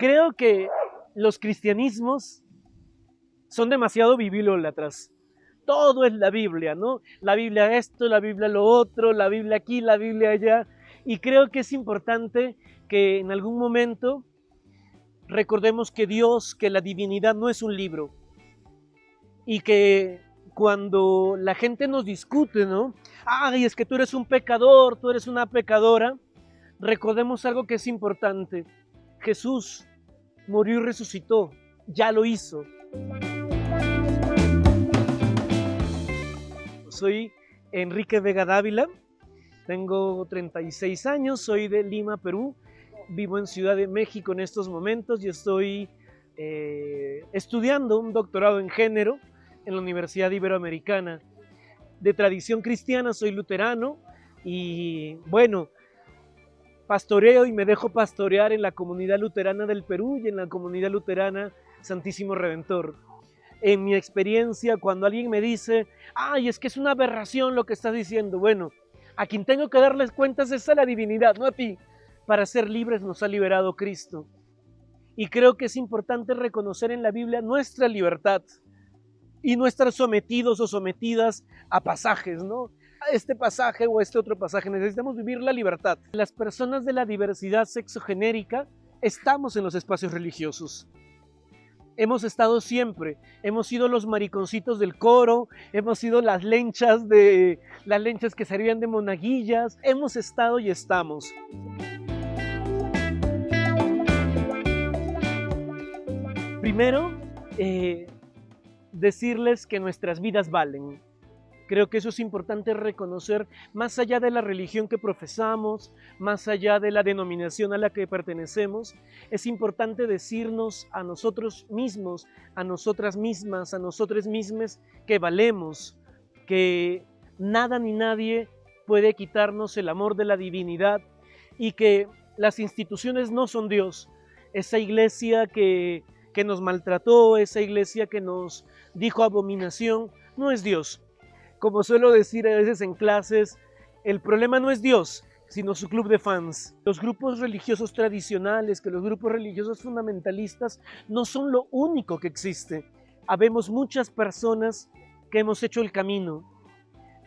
creo que los cristianismos son demasiado bibliólatras. Todo es la Biblia, ¿no? La Biblia esto, la Biblia lo otro, la Biblia aquí, la Biblia allá. Y creo que es importante que en algún momento recordemos que Dios, que la divinidad no es un libro. Y que cuando la gente nos discute, ¿no? Ay, es que tú eres un pecador, tú eres una pecadora. Recordemos algo que es importante. Jesús murió y resucitó, ya lo hizo. Soy Enrique Vega Dávila, tengo 36 años, soy de Lima, Perú, vivo en Ciudad de México en estos momentos y estoy eh, estudiando un doctorado en género en la Universidad Iberoamericana. De tradición cristiana, soy luterano y bueno, pastoreo y me dejo pastorear en la comunidad luterana del Perú y en la comunidad luterana Santísimo Redentor. En mi experiencia, cuando alguien me dice, ay, es que es una aberración lo que estás diciendo, bueno, a quien tengo que darles cuentas es a la divinidad, no a ti. Para ser libres nos ha liberado Cristo. Y creo que es importante reconocer en la Biblia nuestra libertad y no estar sometidos o sometidas a pasajes, ¿no? Este pasaje o este otro pasaje. Necesitamos vivir la libertad. Las personas de la diversidad sexogenérica estamos en los espacios religiosos. Hemos estado siempre, hemos sido los mariconcitos del coro, hemos sido las lenchas de las lenchas que servían de monaguillas, hemos estado y estamos. Primero, eh, decirles que nuestras vidas valen. Creo que eso es importante reconocer, más allá de la religión que profesamos, más allá de la denominación a la que pertenecemos, es importante decirnos a nosotros mismos, a nosotras mismas, a nosotros mismos que valemos, que nada ni nadie puede quitarnos el amor de la divinidad y que las instituciones no son Dios. Esa iglesia que, que nos maltrató, esa iglesia que nos dijo abominación, no es Dios. Como suelo decir a veces en clases, el problema no es Dios, sino su club de fans. Los grupos religiosos tradicionales, que los grupos religiosos fundamentalistas, no son lo único que existe. Habemos muchas personas que hemos hecho el camino.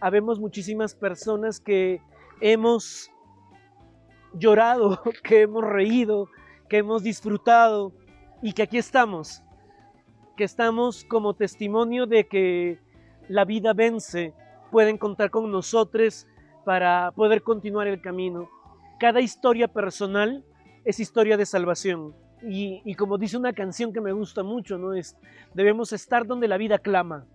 Habemos muchísimas personas que hemos llorado, que hemos reído, que hemos disfrutado y que aquí estamos que estamos como testimonio de que la vida vence, pueden contar con nosotros para poder continuar el camino. Cada historia personal es historia de salvación. Y, como dice una canción que me gusta mucho, ¿no? es, debemos estar donde la vida clama.